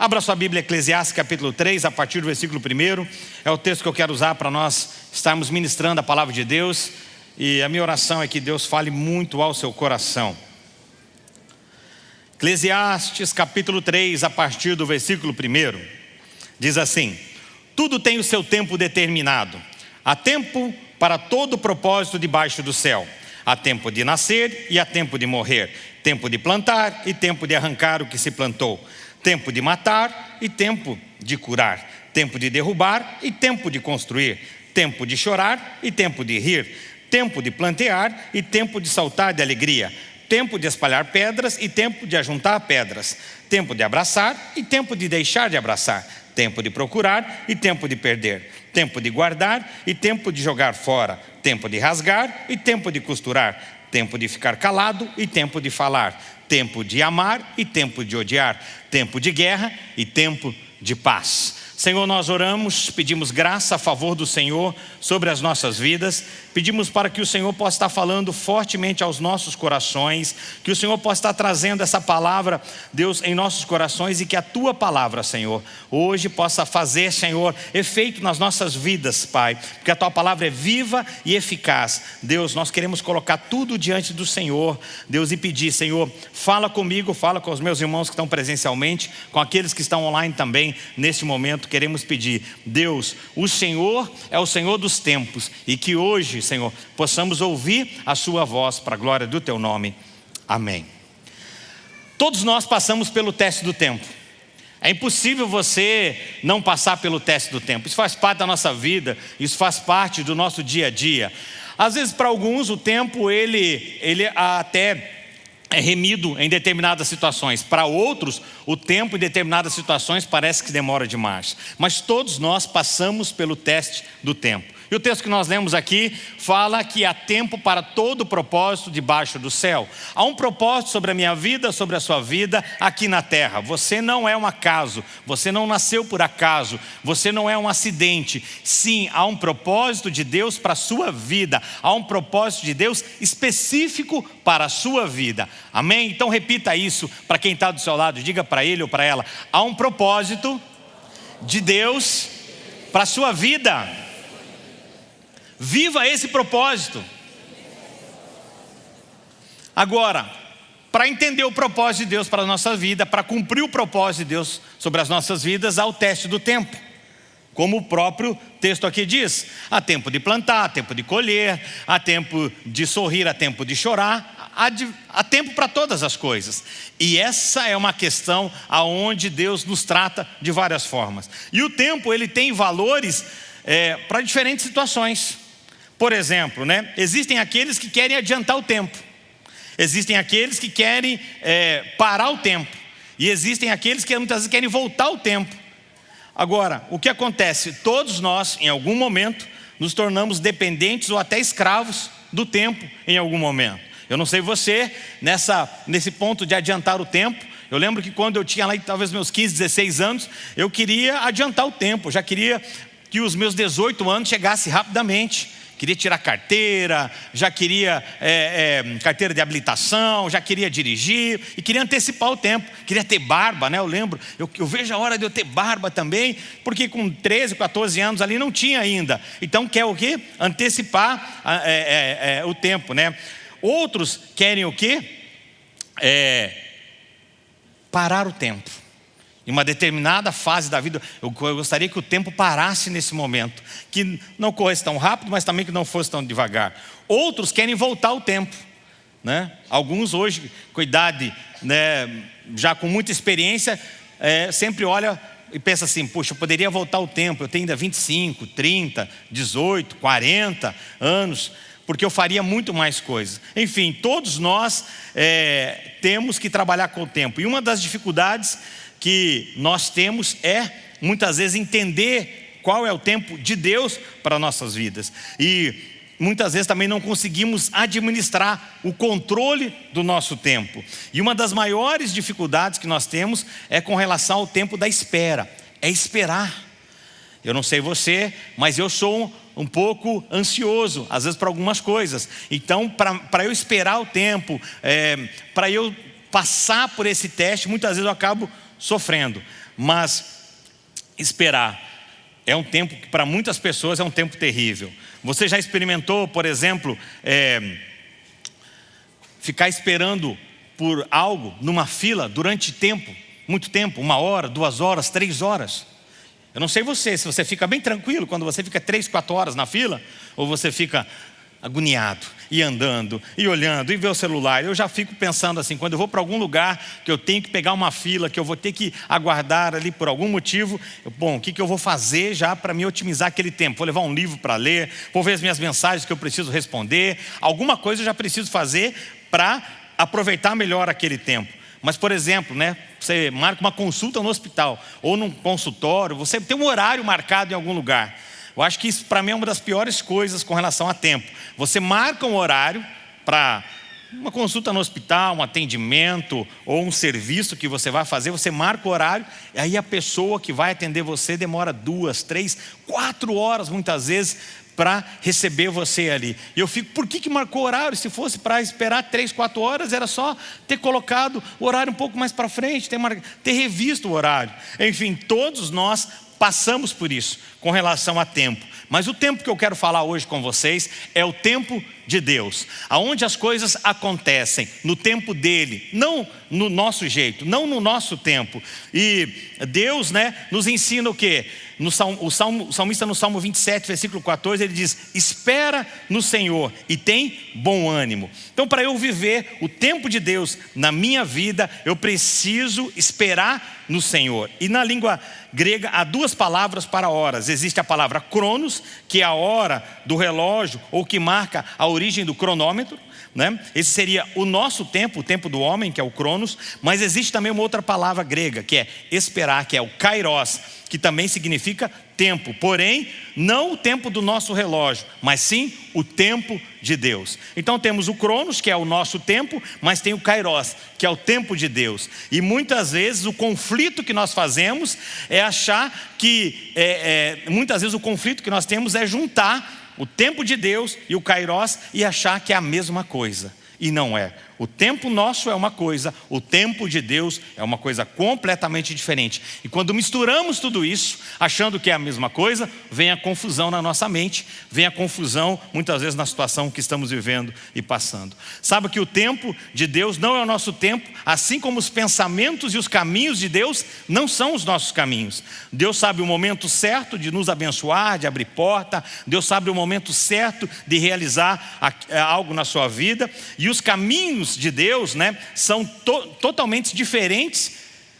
Abra sua Bíblia, Eclesiastes capítulo 3, a partir do versículo 1. É o texto que eu quero usar para nós estarmos ministrando a palavra de Deus. E a minha oração é que Deus fale muito ao seu coração. Eclesiastes capítulo 3, a partir do versículo 1, diz assim: Tudo tem o seu tempo determinado. Há tempo para todo propósito debaixo do céu. Há tempo de nascer e há tempo de morrer, tempo de plantar e tempo de arrancar o que se plantou, tempo de matar e tempo de curar, tempo de derrubar e tempo de construir, tempo de chorar e tempo de rir, tempo de plantear e tempo de saltar de alegria, tempo de espalhar pedras e tempo de ajuntar pedras, tempo de abraçar e tempo de deixar de abraçar, tempo de procurar e tempo de perder, tempo de guardar e tempo de jogar fora, tempo de rasgar e tempo de costurar, tempo de ficar calado e tempo de falar, tempo de amar e tempo de odiar, tempo de guerra e tempo de paz. Senhor, nós oramos, pedimos graça a favor do Senhor sobre as nossas vidas, pedimos para que o Senhor possa estar falando fortemente aos nossos corações, que o Senhor possa estar trazendo essa palavra, Deus, em nossos corações e que a Tua palavra, Senhor, hoje possa fazer, Senhor, efeito nas nossas vidas, Pai, porque a Tua palavra é viva e eficaz. Deus, nós queremos colocar tudo diante do Senhor, Deus, e pedir, Senhor, fala comigo, fala com os meus irmãos que estão presencialmente, com aqueles que estão online também, nesse momento, queremos pedir, Deus, o Senhor é o Senhor dos tempos e que hoje, Senhor, possamos ouvir a Sua voz para a glória do Teu nome. Amém. Todos nós passamos pelo teste do tempo. É impossível você não passar pelo teste do tempo. Isso faz parte da nossa vida, isso faz parte do nosso dia a dia. Às vezes, para alguns, o tempo ele, ele até é remido em determinadas situações. Para outros, o tempo em determinadas situações parece que demora demais. Mas todos nós passamos pelo teste do tempo. E o texto que nós lemos aqui fala que há tempo para todo propósito debaixo do céu. Há um propósito sobre a minha vida, sobre a sua vida aqui na terra. Você não é um acaso, você não nasceu por acaso, você não é um acidente. Sim, há um propósito de Deus para a sua vida, há um propósito de Deus específico para a sua vida. Amém? Então repita isso para quem está do seu lado, diga para ele ou para ela: há um propósito de Deus para a sua vida. Viva esse propósito. Agora, para entender o propósito de Deus para a nossa vida, para cumprir o propósito de Deus sobre as nossas vidas, há o teste do tempo. Como o próprio texto aqui diz, há tempo de plantar, há tempo de colher, há tempo de sorrir, há tempo de chorar, há, de, há tempo para todas as coisas. E essa é uma questão aonde Deus nos trata de várias formas. E o tempo ele tem valores é, para diferentes situações. Por exemplo, né, existem aqueles que querem adiantar o tempo, existem aqueles que querem é, parar o tempo, e existem aqueles que muitas vezes querem voltar o tempo. Agora, o que acontece? Todos nós, em algum momento, nos tornamos dependentes ou até escravos do tempo em algum momento. Eu não sei você, nessa, nesse ponto de adiantar o tempo, eu lembro que quando eu tinha lá talvez meus 15, 16 anos, eu queria adiantar o tempo, já queria que os meus 18 anos chegassem rapidamente queria tirar carteira, já queria é, é, carteira de habilitação, já queria dirigir e queria antecipar o tempo, queria ter barba, né? Eu lembro, eu, eu vejo a hora de eu ter barba também, porque com 13, 14 anos ali não tinha ainda. Então quer o quê? Antecipar é, é, é, o tempo, né? Outros querem o quê? É, parar o tempo. Em uma determinada fase da vida, eu gostaria que o tempo parasse nesse momento, que não corresse tão rápido, mas também que não fosse tão devagar. Outros querem voltar o tempo. Né? Alguns hoje, com idade, né, já com muita experiência, é, sempre olha e pensa assim, puxa, eu poderia voltar o tempo, eu tenho ainda 25, 30, 18, 40 anos, porque eu faria muito mais coisas. Enfim, todos nós é, temos que trabalhar com o tempo. E uma das dificuldades que nós temos é, muitas vezes, entender qual é o tempo de Deus para nossas vidas. E muitas vezes também não conseguimos administrar o controle do nosso tempo. E uma das maiores dificuldades que nós temos é com relação ao tempo da espera, é esperar. Eu não sei você, mas eu sou um, um pouco ansioso, às vezes para algumas coisas. Então, para eu esperar o tempo, é, para eu passar por esse teste, muitas vezes eu acabo sofrendo. Mas esperar é um tempo que para muitas pessoas é um tempo terrível. Você já experimentou, por exemplo, é, ficar esperando por algo numa fila durante tempo, muito tempo, uma hora, duas horas, três horas? Eu não sei você, se você fica bem tranquilo quando você fica três, quatro horas na fila, ou você fica agoniado, e andando, e olhando, e ver o celular. Eu já fico pensando assim, quando eu vou para algum lugar que eu tenho que pegar uma fila, que eu vou ter que aguardar ali por algum motivo, eu, bom, o que, que eu vou fazer já para me otimizar aquele tempo? Vou levar um livro para ler, vou ver as minhas mensagens que eu preciso responder, alguma coisa eu já preciso fazer para aproveitar melhor aquele tempo. Mas, por exemplo, né, você marca uma consulta no hospital ou num consultório, você tem um horário marcado em algum lugar. Eu acho que isso para mim é uma das piores coisas com relação a tempo. Você marca um horário para uma consulta no hospital, um atendimento ou um serviço que você vai fazer, você marca o horário, e aí a pessoa que vai atender você demora duas, três, quatro horas muitas vezes para receber você ali. E eu fico, por que, que marcou horário? Se fosse para esperar três, quatro horas, era só ter colocado o horário um pouco mais para frente, ter, mar... ter revisto o horário. Enfim, todos nós passamos por isso com relação a tempo. Mas o tempo que eu quero falar hoje com vocês é o tempo de Deus, aonde as coisas acontecem no tempo dele, não no nosso jeito, não no nosso tempo. E Deus, né, nos ensina o quê? No salmo, o, salmo, o salmista no Salmo 27, versículo 14, ele diz: Espera no Senhor e tem bom ânimo. Então, para eu viver o tempo de Deus na minha vida, eu preciso esperar no Senhor. E na língua grega há duas palavras para horas. Existe a palavra cronos, que é a hora do relógio, ou que marca a origem do cronômetro. Né? Esse seria o nosso tempo, o tempo do homem, que é o cronos. Mas existe também uma outra palavra grega, que é esperar, que é o kairos que também significa tempo, porém, não o tempo do nosso relógio, mas sim o tempo de Deus. Então temos o Cronos, que é o nosso tempo, mas tem o Kairos, que é o tempo de Deus. E muitas vezes o conflito que nós fazemos é achar que, é, é, muitas vezes o conflito que nós temos é juntar o tempo de Deus e o Kairos e achar que é a mesma coisa. E não é. O tempo nosso é uma coisa, o tempo de Deus é uma coisa completamente diferente. E quando misturamos tudo isso, achando que é a mesma coisa, vem a confusão na nossa mente, vem a confusão muitas vezes na situação que estamos vivendo e passando. Sabe que o tempo de Deus não é o nosso tempo, assim como os pensamentos e os caminhos de Deus não são os nossos caminhos. Deus sabe o momento certo de nos abençoar, de abrir porta, Deus sabe o momento certo de realizar algo na sua vida, e os caminhos de Deus né, são to totalmente diferentes,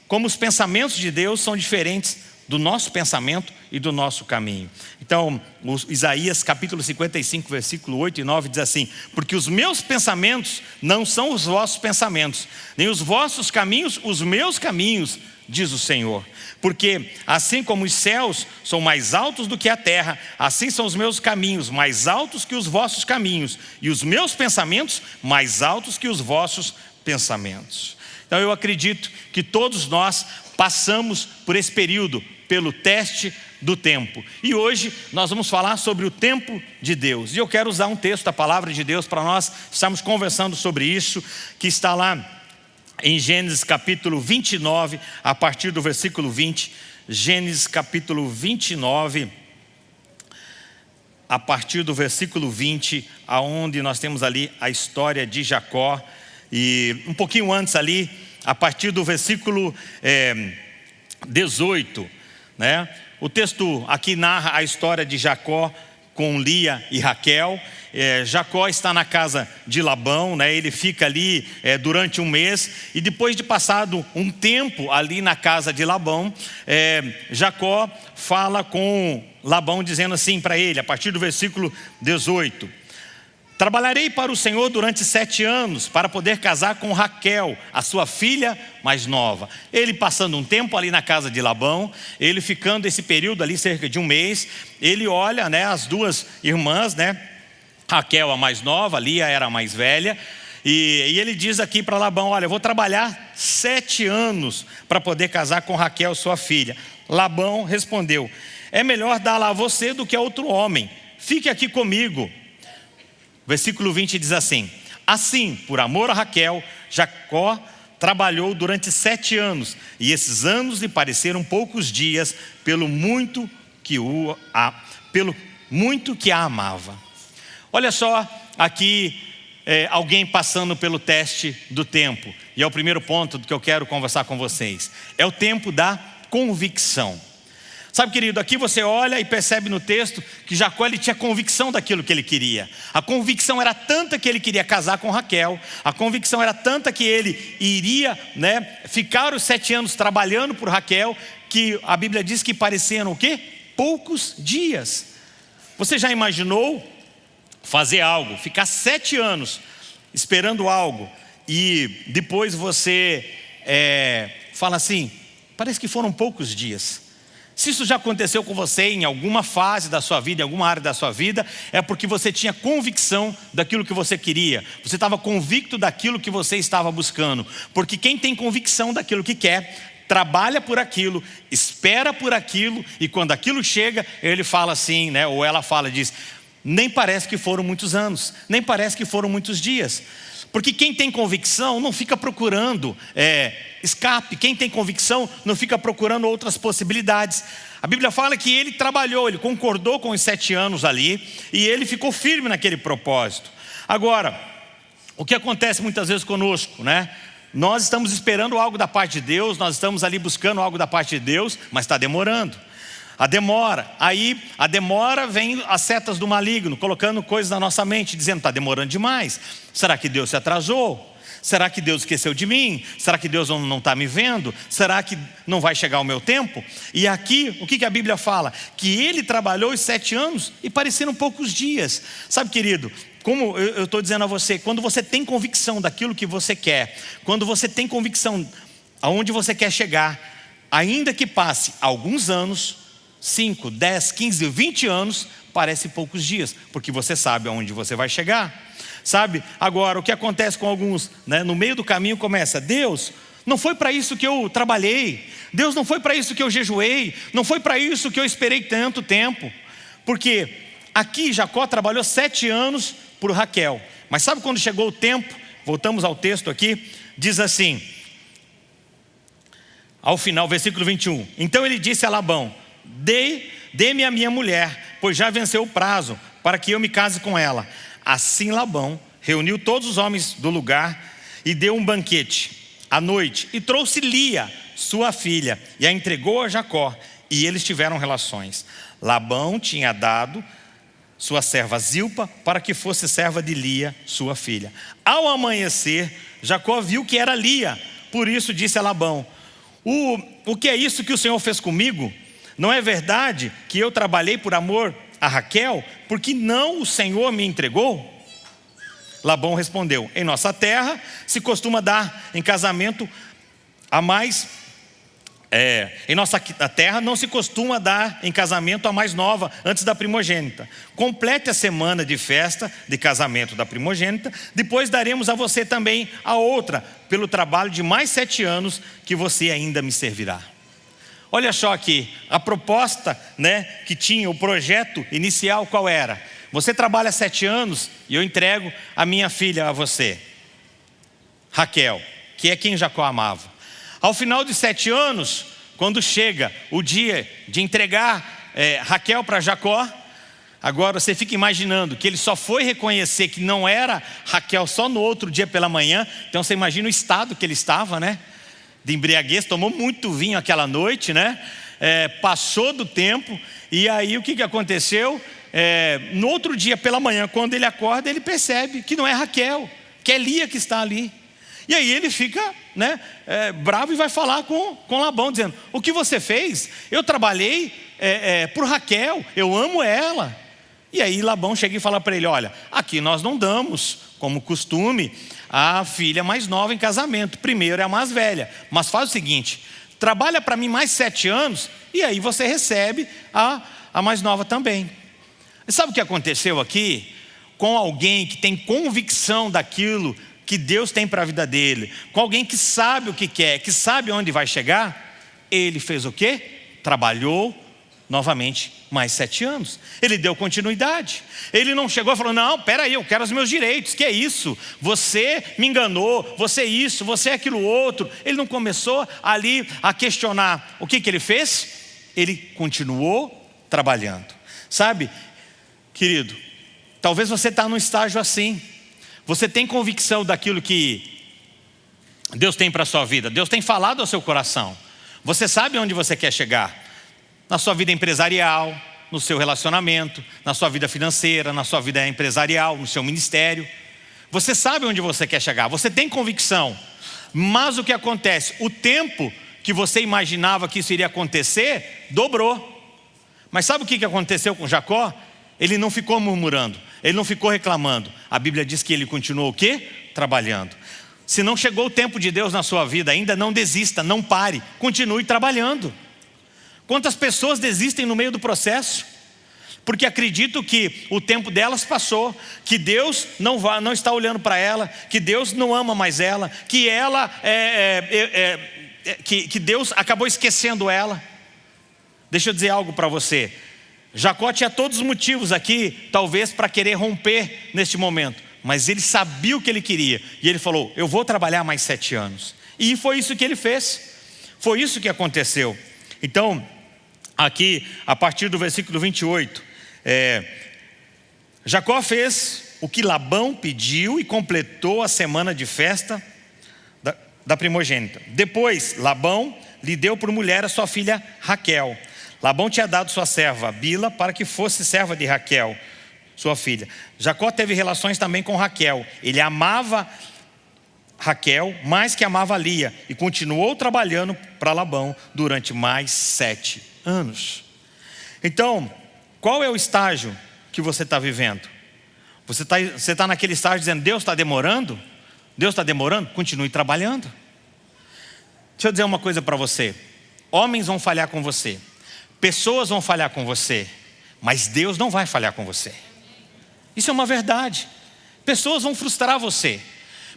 como os pensamentos de Deus são diferentes do nosso pensamento e do nosso caminho. Então, Isaías capítulo 55, versículo 8 e 9 diz assim: Porque os meus pensamentos não são os vossos pensamentos, nem os vossos caminhos os meus caminhos, diz o Senhor. Porque assim como os céus são mais altos do que a terra, assim são os meus caminhos mais altos que os vossos caminhos, e os meus pensamentos mais altos que os vossos pensamentos. Então eu acredito que todos nós passamos por esse período, pelo teste do tempo. E hoje nós vamos falar sobre o tempo de Deus. E eu quero usar um texto da palavra de Deus para nós estarmos conversando sobre isso, que está lá em Gênesis capítulo 29, a partir do versículo 20. Gênesis capítulo 29, a partir do versículo 20, aonde nós temos ali a história de Jacó. E um pouquinho antes ali, a partir do versículo é, 18, né? O texto aqui narra a história de Jacó com Lia e Raquel. É, Jacó está na casa de Labão, né? ele fica ali é, durante um mês, e depois de passado um tempo ali na casa de Labão, é, Jacó fala com Labão dizendo assim para ele, a partir do versículo 18: Trabalharei para o Senhor durante sete anos para poder casar com Raquel, a sua filha mais nova. Ele passando um tempo ali na casa de Labão, ele ficando esse período ali, cerca de um mês, ele olha né, as duas irmãs, né, Raquel a mais nova, Lia era a mais velha, e, e ele diz aqui para Labão: Olha, eu vou trabalhar sete anos para poder casar com Raquel, sua filha. Labão respondeu: É melhor dar-la a você do que a outro homem. Fique aqui comigo. Versículo 20 diz assim: Assim, por amor a Raquel, Jacó trabalhou durante sete anos, e esses anos lhe pareceram poucos dias, pelo muito que, o, a, pelo muito que a amava. Olha só aqui é, alguém passando pelo teste do tempo, e é o primeiro ponto que eu quero conversar com vocês: é o tempo da convicção. Sabe, querido, aqui você olha e percebe no texto que Jacó ele tinha convicção daquilo que ele queria. A convicção era tanta que ele queria casar com Raquel. A convicção era tanta que ele iria né, ficar os sete anos trabalhando por Raquel, que a Bíblia diz que pareciam o quê? Poucos dias. Você já imaginou fazer algo, ficar sete anos esperando algo e depois você é, fala assim, parece que foram poucos dias. Se isso já aconteceu com você em alguma fase da sua vida, em alguma área da sua vida, é porque você tinha convicção daquilo que você queria. Você estava convicto daquilo que você estava buscando. Porque quem tem convicção daquilo que quer, trabalha por aquilo, espera por aquilo, e quando aquilo chega, ele fala assim, né, ou ela fala, diz, nem parece que foram muitos anos, nem parece que foram muitos dias. Porque quem tem convicção não fica procurando é, escape, quem tem convicção não fica procurando outras possibilidades. A Bíblia fala que ele trabalhou, ele concordou com os sete anos ali e ele ficou firme naquele propósito. Agora, o que acontece muitas vezes conosco, né? Nós estamos esperando algo da parte de Deus, nós estamos ali buscando algo da parte de Deus, mas está demorando. A demora, aí a demora vem as setas do maligno, colocando coisas na nossa mente, dizendo, está demorando demais. Será que Deus se atrasou? Será que Deus esqueceu de mim? Será que Deus não está me vendo? Será que não vai chegar o meu tempo? E aqui, o que, que a Bíblia fala? Que ele trabalhou os sete anos e pareceram poucos dias. Sabe, querido, como eu estou dizendo a você, quando você tem convicção daquilo que você quer, quando você tem convicção aonde você quer chegar, ainda que passe alguns anos, 5, 10, 15, 20 anos, parece poucos dias, porque você sabe aonde você vai chegar. Sabe? Agora, o que acontece com alguns, né? no meio do caminho começa, Deus, não foi para isso que eu trabalhei, Deus não foi para isso que eu jejuei, não foi para isso que eu esperei tanto tempo, porque aqui Jacó trabalhou sete anos por Raquel, mas sabe quando chegou o tempo, voltamos ao texto aqui, diz assim, ao final, versículo 21, então ele disse a Labão, Dê-me dê a minha mulher, pois já venceu o prazo, para que eu me case com ela. Assim Labão reuniu todos os homens do lugar e deu um banquete à noite e trouxe Lia, sua filha, e a entregou a Jacó, e eles tiveram relações. Labão tinha dado sua serva Zilpa para que fosse serva de Lia, sua filha. Ao amanhecer, Jacó viu que era Lia, por isso disse a Labão: o, o que é isso que o Senhor fez comigo? Não é verdade que eu trabalhei por amor a Raquel, porque não o Senhor me entregou? Labão respondeu: Em nossa terra se costuma dar em casamento a mais. É, em nossa terra não se costuma dar em casamento a mais nova antes da primogênita. Complete a semana de festa de casamento da primogênita, depois daremos a você também a outra, pelo trabalho de mais sete anos que você ainda me servirá. Olha só aqui, a proposta né, que tinha, o projeto inicial qual era? Você trabalha sete anos e eu entrego a minha filha a você, Raquel, que é quem Jacó amava. Ao final de sete anos, quando chega o dia de entregar é, Raquel para Jacó, agora você fica imaginando que ele só foi reconhecer que não era Raquel só no outro dia pela manhã, então você imagina o estado que ele estava, né? De embriaguez, tomou muito vinho aquela noite, né? É, passou do tempo, e aí o que, que aconteceu? É, no outro dia pela manhã, quando ele acorda, ele percebe que não é Raquel, que é Lia que está ali. E aí ele fica né, é, bravo e vai falar com, com Labão, dizendo: O que você fez? Eu trabalhei é, é, por Raquel, eu amo ela. E aí Labão chega e fala para ele: Olha, aqui nós não damos, como costume, a filha mais nova em casamento. Primeiro é a mais velha. Mas faz o seguinte: trabalha para mim mais sete anos e aí você recebe a, a mais nova também. E sabe o que aconteceu aqui? Com alguém que tem convicção daquilo que Deus tem para a vida dele, com alguém que sabe o que quer, que sabe onde vai chegar, ele fez o quê? Trabalhou novamente mais sete anos. Ele deu continuidade. Ele não chegou e falou: Não, peraí, eu quero os meus direitos. Que é isso? Você me enganou, você é isso, você é aquilo outro. Ele não começou ali a questionar. O que, que ele fez? Ele continuou trabalhando. Sabe, querido, talvez você está num estágio assim. Você tem convicção daquilo que Deus tem para a sua vida. Deus tem falado ao seu coração. Você sabe onde você quer chegar na sua vida empresarial, no seu relacionamento, na sua vida financeira, na sua vida empresarial, no seu ministério. Você sabe onde você quer chegar, você tem convicção. Mas o que acontece? O tempo que você imaginava que isso iria acontecer, dobrou. Mas sabe o que aconteceu com Jacó? Ele não ficou murmurando, ele não ficou reclamando. A Bíblia diz que ele continuou o quê? Trabalhando. Se não chegou o tempo de Deus na sua vida ainda, não desista, não pare, continue trabalhando. Quantas pessoas desistem no meio do processo? Porque acreditam que o tempo delas passou, que Deus não, não está olhando para ela, que Deus não ama mais ela, que ela é, é, é, é, que, que Deus acabou esquecendo ela. Deixa eu dizer algo para você. Jacó tinha todos os motivos aqui, talvez para querer romper neste momento, mas ele sabia o que ele queria e ele falou: Eu vou trabalhar mais sete anos. E foi isso que ele fez, foi isso que aconteceu. Então, aqui a partir do versículo 28. É, Jacó fez o que Labão pediu e completou a semana de festa da, da primogênita. Depois, Labão lhe deu por mulher a sua filha Raquel. Labão tinha dado sua serva Bila para que fosse serva de Raquel, sua filha. Jacó teve relações também com Raquel. Ele amava Raquel mais que amava Lia e continuou trabalhando para Labão durante mais sete anos. Então, qual é o estágio que você está vivendo? Você está você tá naquele estágio dizendo, Deus está demorando? Deus está demorando? Continue trabalhando. Deixa eu dizer uma coisa para você. Homens vão falhar com você. Pessoas vão falhar com você. Mas Deus não vai falhar com você. Isso é uma verdade. Pessoas vão frustrar você.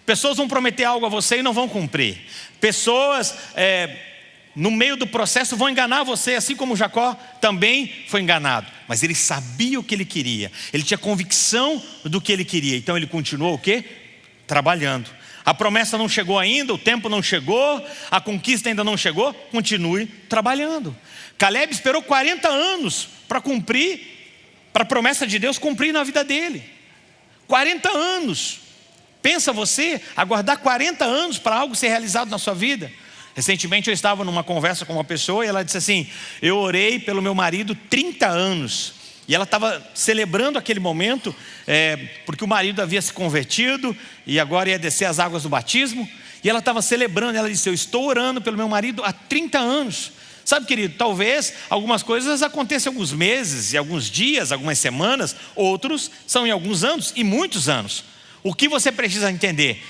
Pessoas vão prometer algo a você e não vão cumprir. Pessoas é, no meio do processo vão enganar você, assim como Jacó também foi enganado. Mas ele sabia o que ele queria, ele tinha convicção do que ele queria, então ele continuou o quê? Trabalhando. A promessa não chegou ainda, o tempo não chegou, a conquista ainda não chegou, continue trabalhando. Caleb esperou 40 anos para cumprir, para a promessa de Deus cumprir na vida dele. 40 anos. Pensa você aguardar 40 anos para algo ser realizado na sua vida? Recentemente eu estava numa conversa com uma pessoa e ela disse assim: Eu orei pelo meu marido 30 anos. E ela estava celebrando aquele momento, é, porque o marido havia se convertido e agora ia descer as águas do batismo. E ela estava celebrando, ela disse: Eu estou orando pelo meu marido há 30 anos. Sabe, querido, talvez algumas coisas aconteçam em alguns meses, em alguns dias, algumas semanas, outros são em alguns anos e muitos anos. O que você precisa entender?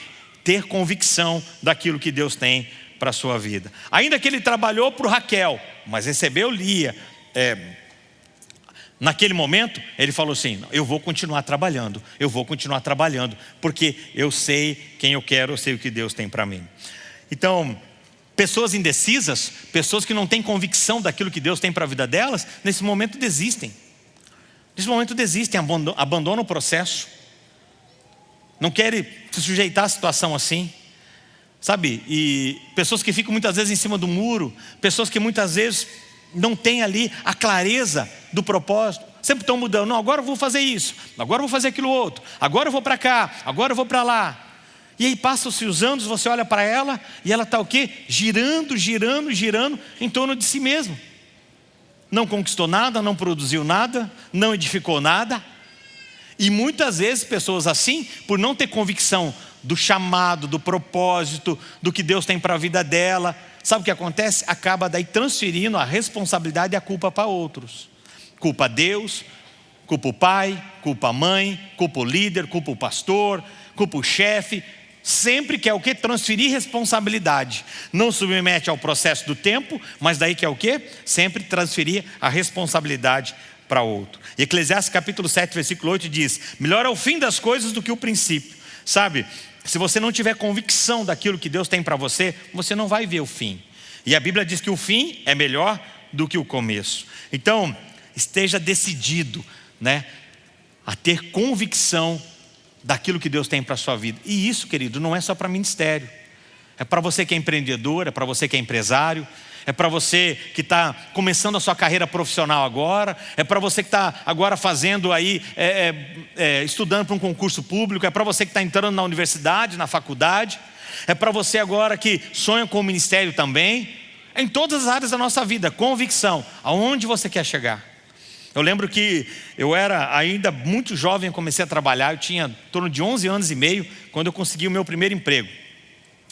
Ter convicção daquilo que Deus tem para a sua vida. Ainda que ele trabalhou para Raquel, mas recebeu Lia. É, naquele momento, ele falou assim: Eu vou continuar trabalhando, eu vou continuar trabalhando, porque eu sei quem eu quero, eu sei o que Deus tem para mim. Então, pessoas indecisas, pessoas que não têm convicção daquilo que Deus tem para a vida delas, nesse momento desistem. Nesse momento desistem, abandonam o processo. Não querem se sujeitar à situação assim. Sabe? E pessoas que ficam muitas vezes em cima do muro, pessoas que muitas vezes não têm ali a clareza do propósito. Sempre estão mudando. Não, agora eu vou fazer isso, agora eu vou fazer aquilo outro, agora eu vou para cá, agora eu vou para lá. E aí passam-se os anos, você olha para ela e ela está o quê? Girando, girando, girando em torno de si mesma. Não conquistou nada, não produziu nada, não edificou nada. E muitas vezes pessoas assim, por não ter convicção do chamado, do propósito, do que Deus tem para a vida dela. Sabe o que acontece? Acaba daí transferindo a responsabilidade e a culpa para outros. Culpa Deus, culpa o pai, culpa a mãe, culpa o líder, culpa o pastor, culpa o chefe. Sempre quer o que? Transferir responsabilidade. Não submete ao processo do tempo, mas daí quer o que? Sempre transferir a responsabilidade para outro. E Eclesiastes capítulo 7, versículo 8 diz: Melhor é o fim das coisas do que o princípio. Sabe, se você não tiver convicção daquilo que Deus tem para você, você não vai ver o fim. E a Bíblia diz que o fim é melhor do que o começo. Então, esteja decidido, né, a ter convicção daquilo que Deus tem para a sua vida. E isso, querido, não é só para ministério. É para você que é empreendedor, é para você que é empresário, é para você que está começando a sua carreira profissional agora, é para você que está agora fazendo aí, é, é, é, estudando para um concurso público, é para você que está entrando na universidade, na faculdade, é para você agora que sonha com o ministério também, em todas as áreas da nossa vida, convicção, aonde você quer chegar. Eu lembro que eu era ainda muito jovem, comecei a trabalhar, eu tinha em torno de 11 anos e meio, quando eu consegui o meu primeiro emprego.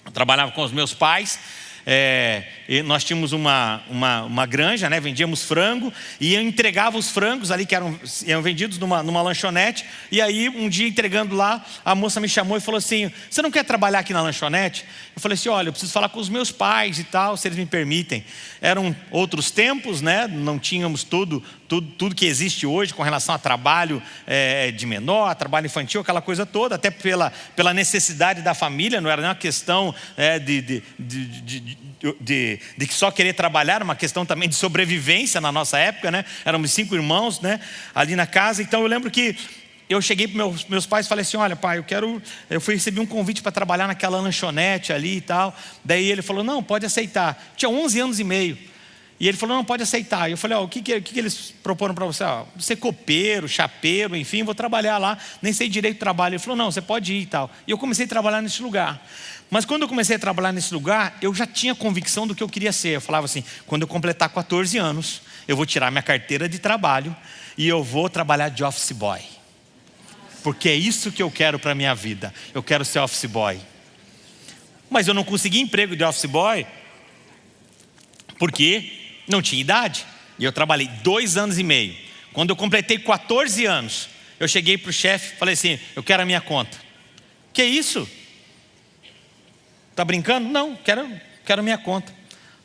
Eu trabalhava com os meus pais, é, nós tínhamos uma, uma, uma, granja, né? vendíamos frango e eu entregava os frangos ali que eram, eram vendidos numa, numa lanchonete. E aí, um dia entregando lá, a moça me chamou e falou assim: Você não quer trabalhar aqui na lanchonete? Eu falei assim: Olha, eu preciso falar com os meus pais e tal, se eles me permitem. Eram outros tempos, né? não tínhamos tudo, tudo, tudo que existe hoje com relação a trabalho é, de menor, trabalho infantil, aquela coisa toda, até pela, pela necessidade da família, não era nem uma questão é, de, de, de, de, de só querer trabalhar, uma questão também de sobrevivência na nossa época, né? Éramos cinco irmãos, né? Ali na casa. Então eu lembro que eu cheguei para meus, meus pais e falei assim: olha, pai, eu quero. Eu fui receber um convite para trabalhar naquela lanchonete ali e tal. Daí ele falou: não, pode aceitar. Tinha 11 anos e meio. E ele falou: não, pode aceitar. E eu falei: ó, o que, que, que, eles proporam para você? Ó, ser copeiro, chapeiro, enfim, vou trabalhar lá. Nem sei direito do trabalho. Ele falou: não, você pode ir e tal. E eu comecei a trabalhar nesse lugar. Mas quando eu comecei a trabalhar nesse lugar, eu já tinha convicção do que eu queria ser. Eu falava assim: quando eu completar 14 anos, eu vou tirar minha carteira de trabalho e eu vou trabalhar de office boy. Porque é isso que eu quero para a minha vida. Eu quero ser office boy. Mas eu não consegui emprego de office boy porque não tinha idade. E eu trabalhei dois anos e meio. Quando eu completei 14 anos, eu cheguei para o chefe e falei assim: eu quero a minha conta. Que isso? Está brincando? Não, quero, quero minha conta.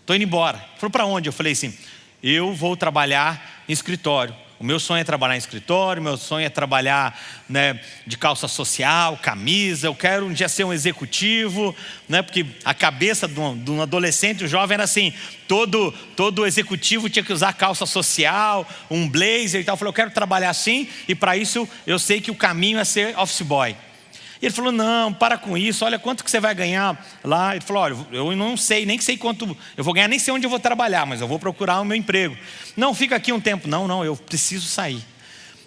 Estou indo embora. Falou para onde? Eu falei assim: eu vou trabalhar em escritório. O meu sonho é trabalhar em escritório, meu sonho é trabalhar né, de calça social, camisa. Eu quero um dia ser um executivo, né, porque a cabeça de um, de um adolescente, um jovem, era assim: todo, todo executivo tinha que usar calça social, um blazer e tal. Eu falei: eu quero trabalhar assim, e para isso eu sei que o caminho é ser office boy. E ele falou: Não, para com isso, olha quanto que você vai ganhar lá. Ele falou: Olha, eu não sei, nem sei quanto eu vou ganhar, nem sei onde eu vou trabalhar, mas eu vou procurar o meu emprego. Não, fica aqui um tempo. Não, não, eu preciso sair.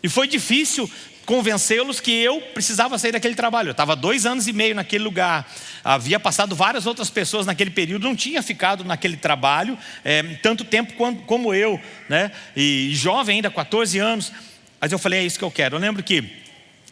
E foi difícil convencê-los que eu precisava sair daquele trabalho. Eu estava dois anos e meio naquele lugar, havia passado várias outras pessoas naquele período, não tinha ficado naquele trabalho é, tanto tempo quanto, como eu, né? E jovem ainda, 14 anos. Mas eu falei: É isso que eu quero. Eu lembro que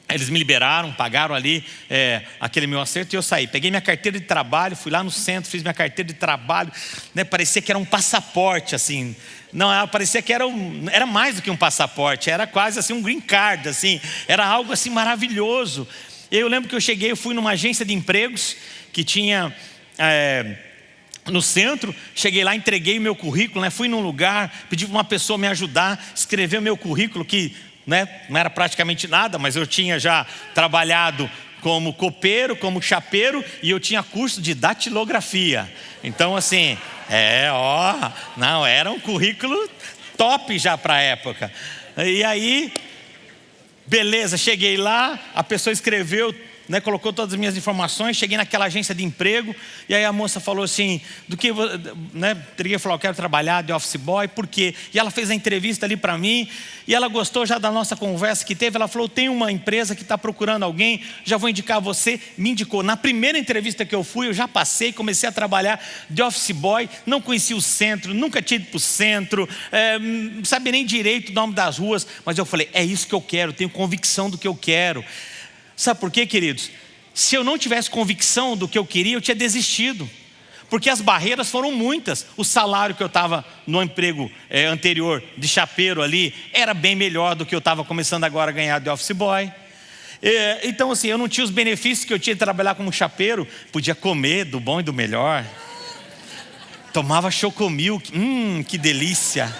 eles me liberaram, pagaram ali é, aquele meu acerto e eu saí. Peguei minha carteira de trabalho, fui lá no centro, fiz minha carteira de trabalho. Né, parecia que era um passaporte, assim. Não, parecia que era, um, era mais do que um passaporte, era quase assim um green card, assim. Era algo assim maravilhoso. Eu lembro que eu cheguei, eu fui numa agência de empregos que tinha... É, no centro, cheguei lá, entreguei o meu currículo, né? fui num lugar, pedi para uma pessoa me ajudar, escrever o meu currículo, que né? não era praticamente nada, mas eu tinha já trabalhado como copeiro, como chapeiro, e eu tinha curso de datilografia. Então, assim, é, ó, não, era um currículo top já para a época. E aí, beleza, cheguei lá, a pessoa escreveu né, colocou todas as minhas informações, cheguei naquela agência de emprego, e aí a moça falou assim, do que, né, teria falou, eu quero trabalhar de office boy, por quê? E ela fez a entrevista ali para mim, e ela gostou já da nossa conversa que teve, ela falou, tem uma empresa que está procurando alguém, já vou indicar você, me indicou. Na primeira entrevista que eu fui, eu já passei, comecei a trabalhar de office boy, não conhecia o centro, nunca tinha ido para o centro, é, não sabia nem direito o nome das ruas, mas eu falei, é isso que eu quero, tenho convicção do que eu quero. Sabe por quê, queridos? Se eu não tivesse convicção do que eu queria, eu tinha desistido. Porque as barreiras foram muitas. O salário que eu estava no emprego é, anterior de chapeiro ali era bem melhor do que eu estava começando agora a ganhar de office boy. É, então, assim, eu não tinha os benefícios que eu tinha de trabalhar como chapeiro. Podia comer do bom e do melhor. Tomava chocomilk. Hum, que delícia.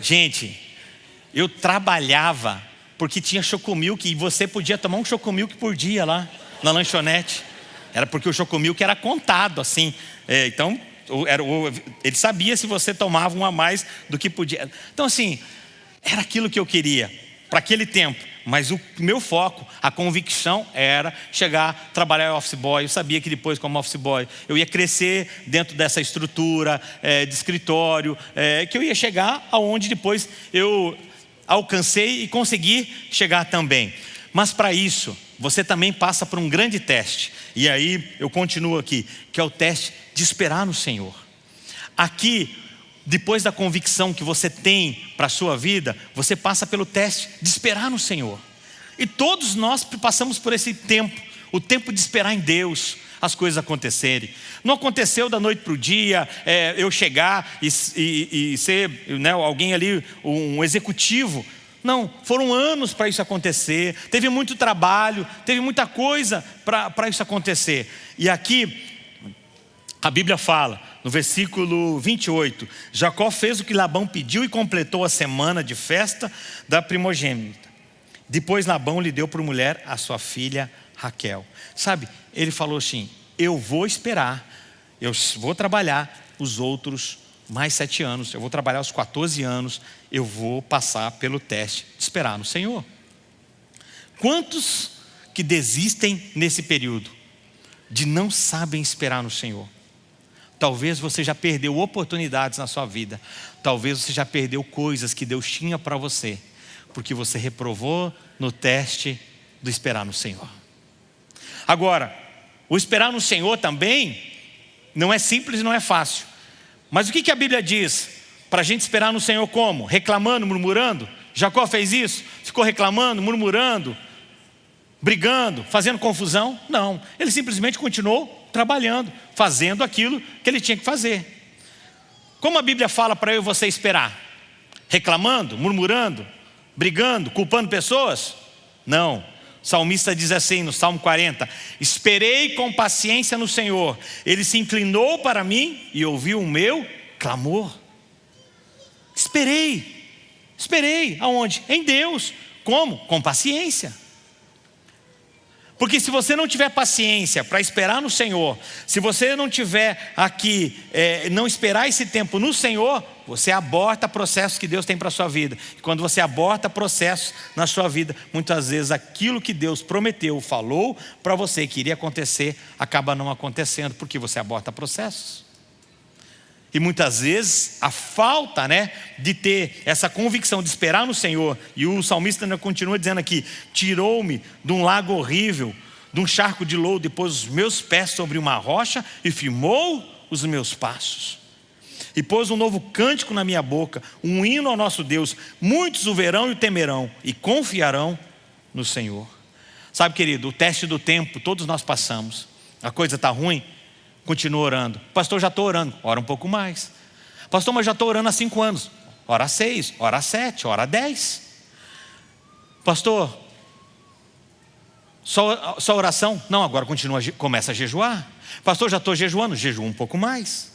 Gente, eu trabalhava porque tinha chocomilk e você podia tomar um chocomilk por dia lá na lanchonete. Era porque o chocomilk era contado assim. É, então era, ele sabia se você tomava um a mais do que podia. Então, assim, era aquilo que eu queria para aquele tempo. Mas o meu foco, a convicção era chegar, trabalhar office boy. Eu sabia que depois, como office boy, eu ia crescer dentro dessa estrutura é, de escritório, é, que eu ia chegar aonde depois eu alcancei e consegui chegar também. Mas para isso, você também passa por um grande teste. E aí eu continuo aqui, que é o teste de esperar no Senhor. Aqui, depois da convicção que você tem para a sua vida, você passa pelo teste de esperar no Senhor. E todos nós passamos por esse tempo, o tempo de esperar em Deus as coisas acontecerem. Não aconteceu da noite para o dia, é, eu chegar e, e, e ser né, alguém ali, um executivo não, foram anos para isso acontecer, teve muito trabalho, teve muita coisa para isso acontecer. E aqui, a Bíblia fala, no versículo 28, Jacó fez o que Labão pediu e completou a semana de festa da primogênita. Depois Labão lhe deu por mulher a sua filha Raquel. Sabe, ele falou assim: Eu vou esperar, eu vou trabalhar os outros mais sete anos, eu vou trabalhar aos 14 anos, eu vou passar pelo teste de esperar no Senhor. Quantos que desistem nesse período de não sabem esperar no Senhor? Talvez você já perdeu oportunidades na sua vida, talvez você já perdeu coisas que Deus tinha para você, porque você reprovou no teste do esperar no Senhor. Agora, o esperar no Senhor também não é simples não é fácil. Mas o que a Bíblia diz? Para a gente esperar no Senhor como? Reclamando, murmurando? Jacó fez isso? Ficou reclamando, murmurando, brigando, fazendo confusão? Não. Ele simplesmente continuou trabalhando, fazendo aquilo que ele tinha que fazer. Como a Bíblia fala para eu e você esperar? Reclamando, murmurando, brigando, culpando pessoas? Não. O salmista diz assim no Salmo 40: Esperei com paciência no Senhor, ele se inclinou para mim e ouviu o meu clamor. Esperei, esperei, aonde? Em Deus. Como? Com paciência. Porque se você não tiver paciência para esperar no Senhor, se você não tiver aqui, é, não esperar esse tempo no Senhor, você aborta processos que Deus tem para a sua vida. E quando você aborta processos na sua vida, muitas vezes aquilo que Deus prometeu, falou para você que iria acontecer, acaba não acontecendo, porque você aborta processos. E muitas vezes a falta né, de ter essa convicção de esperar no Senhor, e o salmista ainda continua dizendo aqui: tirou-me de um lago horrível, de um charco de lodo, e pôs os meus pés sobre uma rocha e firmou os meus passos. E pôs um novo cântico na minha boca, um hino ao nosso Deus. Muitos o verão e o temerão, e confiarão no Senhor. Sabe, querido, o teste do tempo, todos nós passamos. A coisa está ruim, Continua orando. Pastor, já estou orando. Ora um pouco mais. Pastor, mas já estou orando há cinco anos. Ora seis, ora sete, ora dez. Pastor, só, só oração? Não, agora continua, começa a jejuar. Pastor, já estou jejuando, jejua um pouco mais.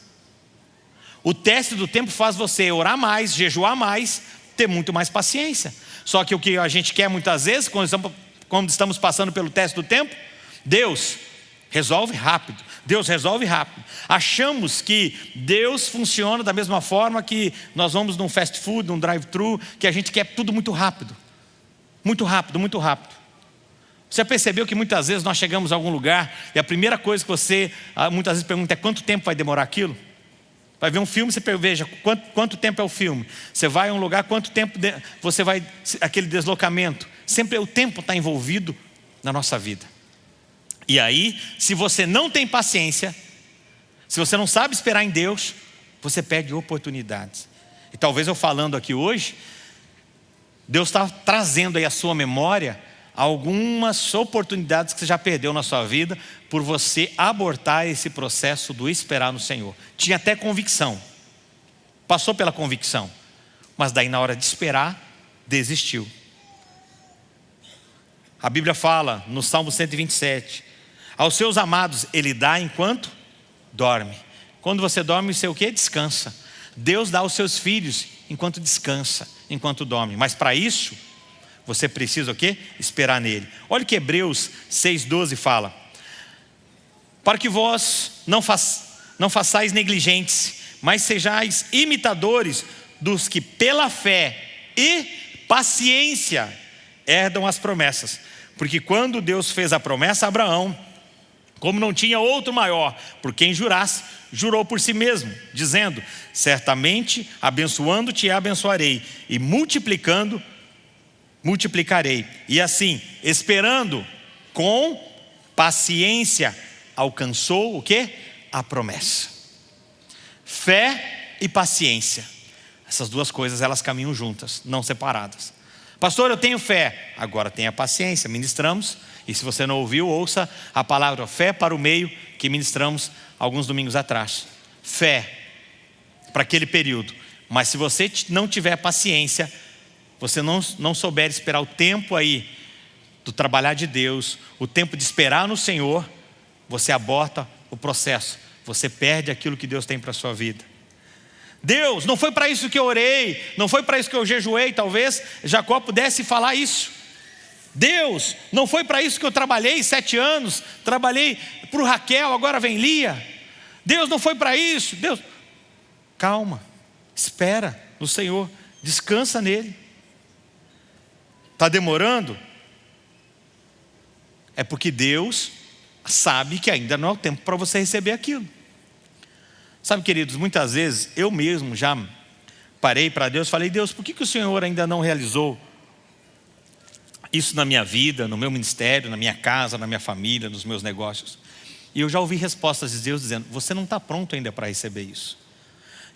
O teste do tempo faz você orar mais, jejuar mais, ter muito mais paciência. Só que o que a gente quer muitas vezes, quando estamos, quando estamos passando pelo teste do tempo, Deus, resolve rápido. Deus resolve rápido. Achamos que Deus funciona da mesma forma que nós vamos num fast food, num drive-thru, que a gente quer tudo muito rápido. Muito rápido, muito rápido. Você percebeu que muitas vezes nós chegamos a algum lugar e a primeira coisa que você ah, muitas vezes pergunta é quanto tempo vai demorar aquilo? Vai ver um filme, você veja quanto, quanto tempo é o filme. Você vai a um lugar, quanto tempo de, você vai, aquele deslocamento. Sempre o tempo está envolvido na nossa vida. E aí, se você não tem paciência, se você não sabe esperar em Deus, você perde oportunidades. E talvez eu falando aqui hoje, Deus está trazendo aí a sua memória algumas oportunidades que você já perdeu na sua vida por você abortar esse processo do esperar no Senhor. Tinha até convicção, passou pela convicção, mas daí na hora de esperar, desistiu. A Bíblia fala no Salmo 127, aos seus amados ele dá enquanto dorme. Quando você dorme, você o que? Descansa. Deus dá aos seus filhos enquanto descansa, enquanto dorme. Mas para isso, você precisa o quê? Esperar nele. Olha que Hebreus 6,12 fala. Para que vós não, faç, não façais negligentes, mas sejais imitadores dos que pela fé e paciência herdam as promessas. Porque quando Deus fez a promessa a Abraão, como não tinha outro maior por quem jurasse, jurou por si mesmo, dizendo: Certamente abençoando-te abençoarei, e multiplicando, multiplicarei. E assim, esperando com paciência, alcançou o que? A promessa. Fé e paciência. Essas duas coisas elas caminham juntas, não separadas. Pastor, eu tenho fé. Agora tenha paciência, ministramos. E se você não ouviu, ouça a palavra fé para o meio que ministramos alguns domingos atrás. Fé para aquele período. Mas se você não tiver paciência, você não, não souber esperar o tempo aí do trabalhar de Deus, o tempo de esperar no Senhor, você aborta o processo, você perde aquilo que Deus tem para a sua vida. Deus, não foi para isso que eu orei, não foi para isso que eu jejuei, talvez Jacó pudesse falar isso. Deus, não foi para isso que eu trabalhei sete anos, trabalhei para o Raquel, agora vem Lia. Deus, não foi para isso. Deus, calma, espera no Senhor, descansa nele. Está demorando? É porque Deus sabe que ainda não é o tempo para você receber aquilo. Sabe, queridos, muitas vezes eu mesmo já parei para Deus falei: Deus, por que, que o Senhor ainda não realizou isso na minha vida, no meu ministério, na minha casa, na minha família, nos meus negócios? E eu já ouvi respostas de Deus dizendo: Você não está pronto ainda para receber isso.